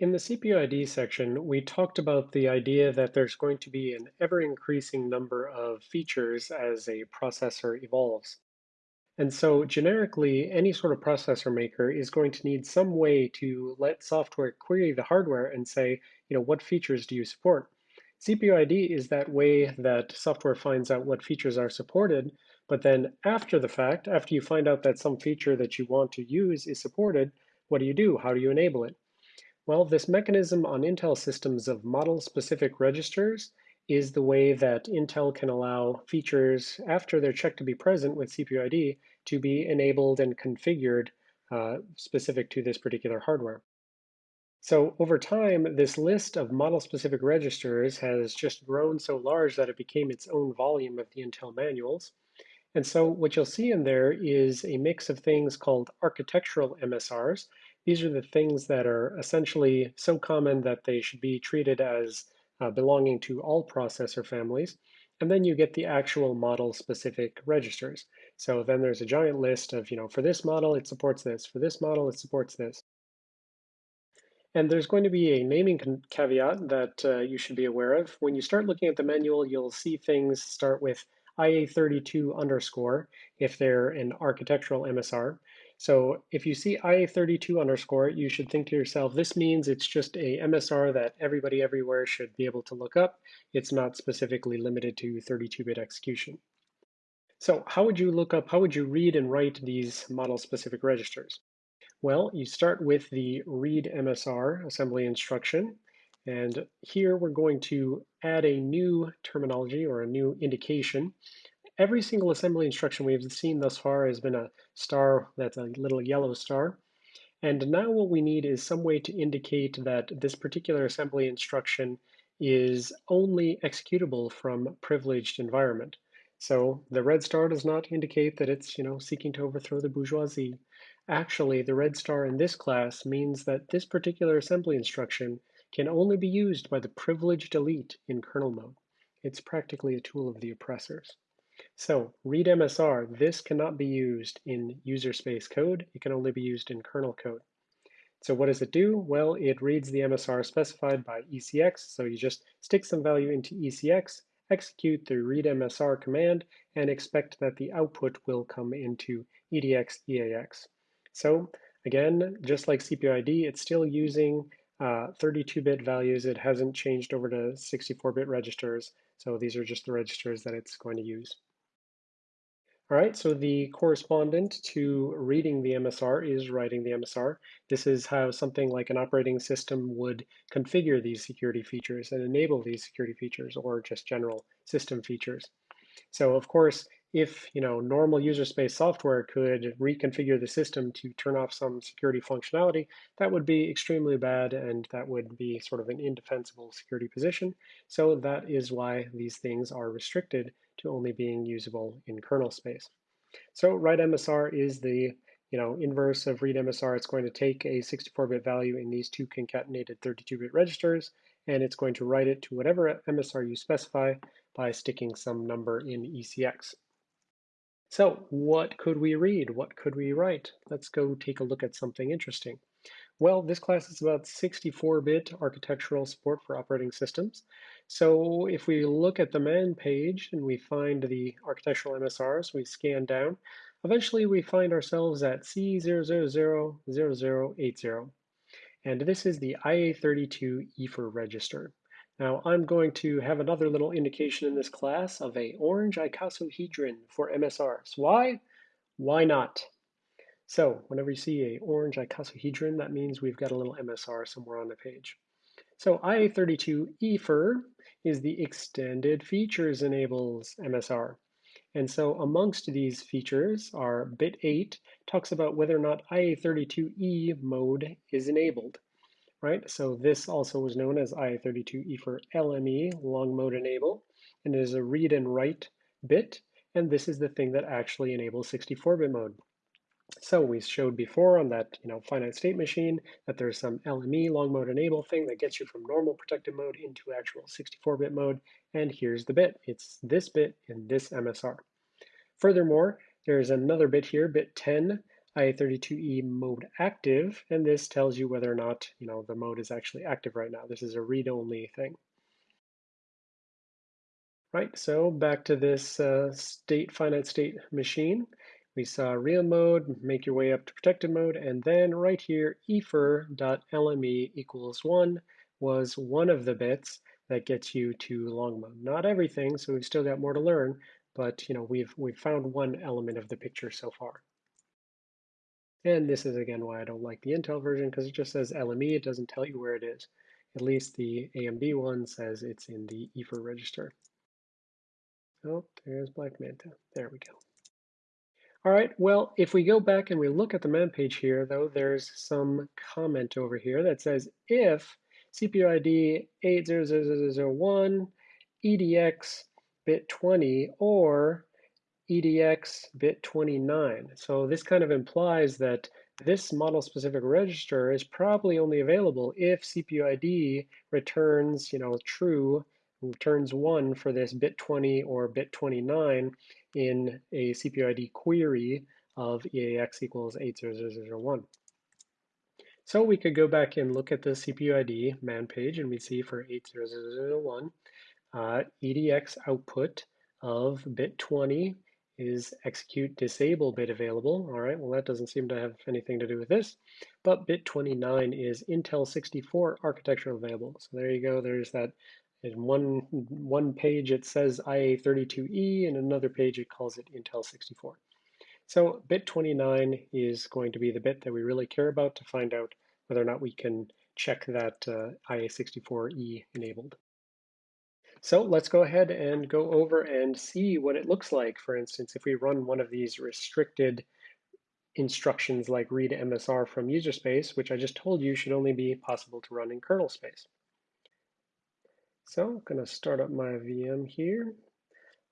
In the CPU ID section, we talked about the idea that there's going to be an ever-increasing number of features as a processor evolves. And so generically, any sort of processor maker is going to need some way to let software query the hardware and say, you know, what features do you support? CPU ID is that way that software finds out what features are supported, but then after the fact, after you find out that some feature that you want to use is supported, what do you do? How do you enable it? Well, this mechanism on Intel systems of model-specific registers is the way that Intel can allow features, after they're checked to be present with CPU ID, to be enabled and configured uh, specific to this particular hardware. So over time, this list of model-specific registers has just grown so large that it became its own volume of the Intel manuals. And so what you'll see in there is a mix of things called architectural MSRs, these are the things that are essentially so common that they should be treated as uh, belonging to all processor families. And then you get the actual model specific registers. So then there's a giant list of, you know, for this model, it supports this. For this model, it supports this. And there's going to be a naming caveat that uh, you should be aware of. When you start looking at the manual, you'll see things start with IA32 underscore if they're an architectural MSR. So if you see IA32 underscore, you should think to yourself, this means it's just a MSR that everybody everywhere should be able to look up. It's not specifically limited to 32-bit execution. So how would you look up, how would you read and write these model-specific registers? Well, you start with the read MSR assembly instruction. And here we're going to add a new terminology or a new indication every single assembly instruction we've seen thus far has been a star that's a little yellow star. And now what we need is some way to indicate that this particular assembly instruction is only executable from privileged environment. So the red star does not indicate that it's, you know, seeking to overthrow the bourgeoisie. Actually, the red star in this class means that this particular assembly instruction can only be used by the privileged elite in kernel mode. It's practically a tool of the oppressors. So read MSR, this cannot be used in user space code. It can only be used in kernel code. So what does it do? Well, it reads the MSR specified by ECX. So you just stick some value into ECX, execute the read MSR command, and expect that the output will come into EDX EAX. So again, just like CPU ID, it's still using 32-bit uh, values. It hasn't changed over to 64-bit registers. So these are just the registers that it's going to use. All right, so the correspondent to reading the MSR is writing the MSR. This is how something like an operating system would configure these security features and enable these security features or just general system features. So of course, if you know normal user space software could reconfigure the system to turn off some security functionality, that would be extremely bad and that would be sort of an indefensible security position. So that is why these things are restricted to only being usable in kernel space. So write MSR is the you know, inverse of read MSR. It's going to take a 64-bit value in these two concatenated 32-bit registers, and it's going to write it to whatever MSR you specify by sticking some number in ECX. So what could we read? What could we write? Let's go take a look at something interesting. Well, this class is about 64-bit architectural support for operating systems. So if we look at the man page and we find the architectural MSRs, we scan down, eventually we find ourselves at C0000080. And this is the IA32 EFER register. Now I'm going to have another little indication in this class of a orange icosahedron for MSRs. Why? Why not? So whenever you see a orange icosahedron, that means we've got a little MSR somewhere on the page. So IA32 EFER is the extended features enables MSR. And so amongst these features are bit 8 talks about whether or not IA32E mode is enabled, right? So this also was known as IA32 EFER LME, long mode enable, and it is a read and write bit, and this is the thing that actually enables 64-bit mode. So we showed before on that you know finite state machine that there's some LME long mode enable thing that gets you from normal protected mode into actual 64-bit mode. And here's the bit. It's this bit in this MSR. Furthermore, there's another bit here, bit 10, IA32E mode active, and this tells you whether or not you know the mode is actually active right now. This is a read-only thing. Right, so back to this uh, state finite state machine. We saw real mode, make your way up to protected mode, and then right here, efer.lme equals one was one of the bits that gets you to long mode. Not everything, so we've still got more to learn, but you know we've we've found one element of the picture so far. And this is again why I don't like the Intel version because it just says LME, it doesn't tell you where it is. At least the AMD one says it's in the EFER register. Oh, there's Black Manta. There we go. All right, well, if we go back and we look at the man page here, though, there's some comment over here that says if CPU ID 80001 EDX bit 20 or EDX bit 29. So this kind of implies that this model specific register is probably only available if CPU ID returns, you know, true returns 1 for this bit 20 or bit 29 in a CPUID query of EAX equals 80001. So we could go back and look at the CPUID man page and we see for 80001 uh, EDX output of bit 20 is execute disable bit available. All right, well that doesn't seem to have anything to do with this, but bit 29 is Intel 64 architecture available. So there you go, there's that in one, one page it says IA32E, and another page it calls it Intel 64. So bit 29 is going to be the bit that we really care about to find out whether or not we can check that uh, IA64E enabled. So let's go ahead and go over and see what it looks like. For instance, if we run one of these restricted instructions like read MSR from user space, which I just told you should only be possible to run in kernel space. So I'm going to start up my VM here,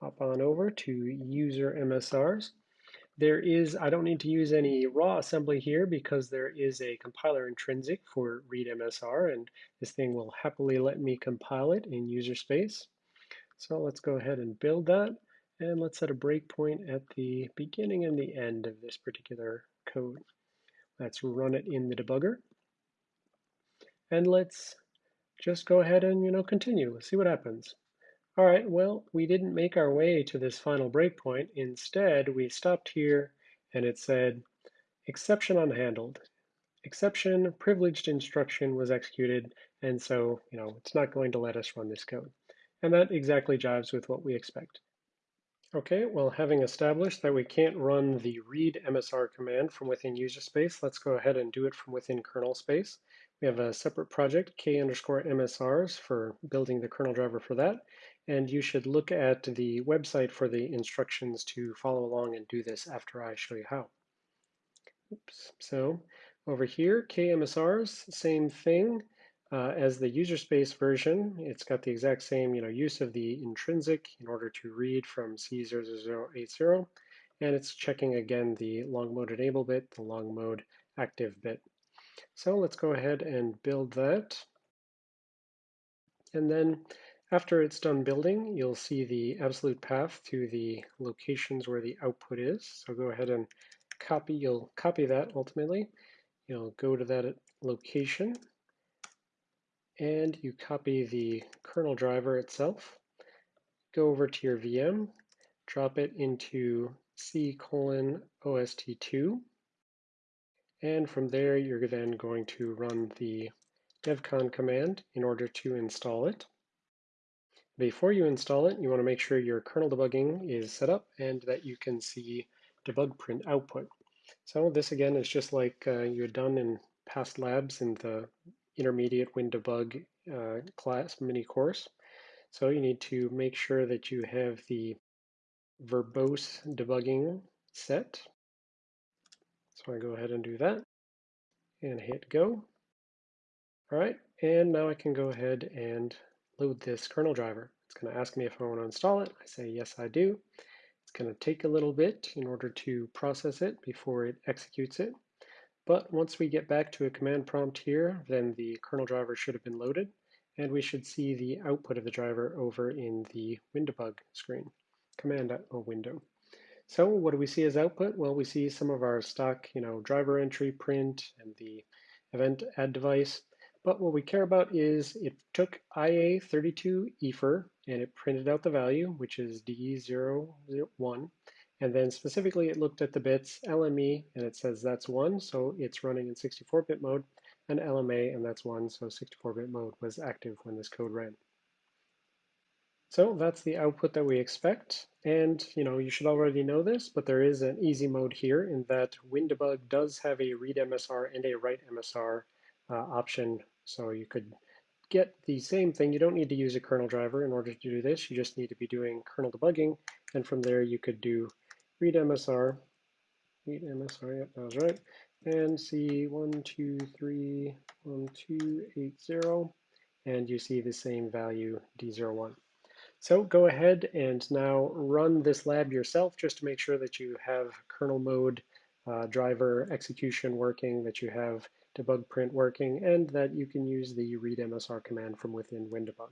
hop on over to user MSRs. There is, I don't need to use any raw assembly here because there is a compiler intrinsic for read MSR and this thing will happily let me compile it in user space. So let's go ahead and build that and let's set a breakpoint at the beginning and the end of this particular code. Let's run it in the debugger. And let's just go ahead and, you know, continue, let's see what happens. All right, well, we didn't make our way to this final breakpoint. Instead, we stopped here and it said, exception unhandled. Exception privileged instruction was executed, and so, you know, it's not going to let us run this code. And that exactly jives with what we expect. Okay, well, having established that we can't run the read MSR command from within user space, let's go ahead and do it from within kernel space. We have a separate project, k underscore MSRs, for building the kernel driver for that. And you should look at the website for the instructions to follow along and do this after I show you how. Oops. So over here, KMSRs, same thing uh, as the user space version. It's got the exact same you know, use of the intrinsic in order to read from C0080. And it's checking again the long mode enable bit, the long mode active bit. So let's go ahead and build that. And then after it's done building, you'll see the absolute path to the locations where the output is. So go ahead and copy, you'll copy that ultimately. You'll go to that location and you copy the kernel driver itself. Go over to your VM, drop it into C colon OST2 and from there, you're then going to run the devcon command in order to install it. Before you install it, you want to make sure your kernel debugging is set up and that you can see debug print output. So this again is just like uh, you had done in past labs in the intermediate WinDbg uh, class mini course. So you need to make sure that you have the verbose debugging set so I go ahead and do that and hit go. All right, and now I can go ahead and load this kernel driver. It's going to ask me if I want to install it. I say yes, I do. It's going to take a little bit in order to process it before it executes it. But once we get back to a command prompt here, then the kernel driver should have been loaded, and we should see the output of the driver over in the WinDbg screen, command window. So what do we see as output? Well, we see some of our stock, you know, driver entry print and the event add device. But what we care about is it took IA32 EFER and it printed out the value, which is D001. And then specifically it looked at the bits LME and it says that's one, so it's running in 64-bit mode, and LMA and that's one, so 64-bit mode was active when this code ran. So that's the output that we expect. And you know, you should already know this, but there is an easy mode here in that WinDbg does have a read MSR and a write MSR uh, option. So you could get the same thing. You don't need to use a kernel driver in order to do this. You just need to be doing kernel debugging. And from there, you could do read MSR, read MSR, yep, that was right, and see 123, and you see the same value D01. So go ahead and now run this lab yourself just to make sure that you have kernel mode uh, driver execution working, that you have debug print working, and that you can use the read MSR command from within WinDbg.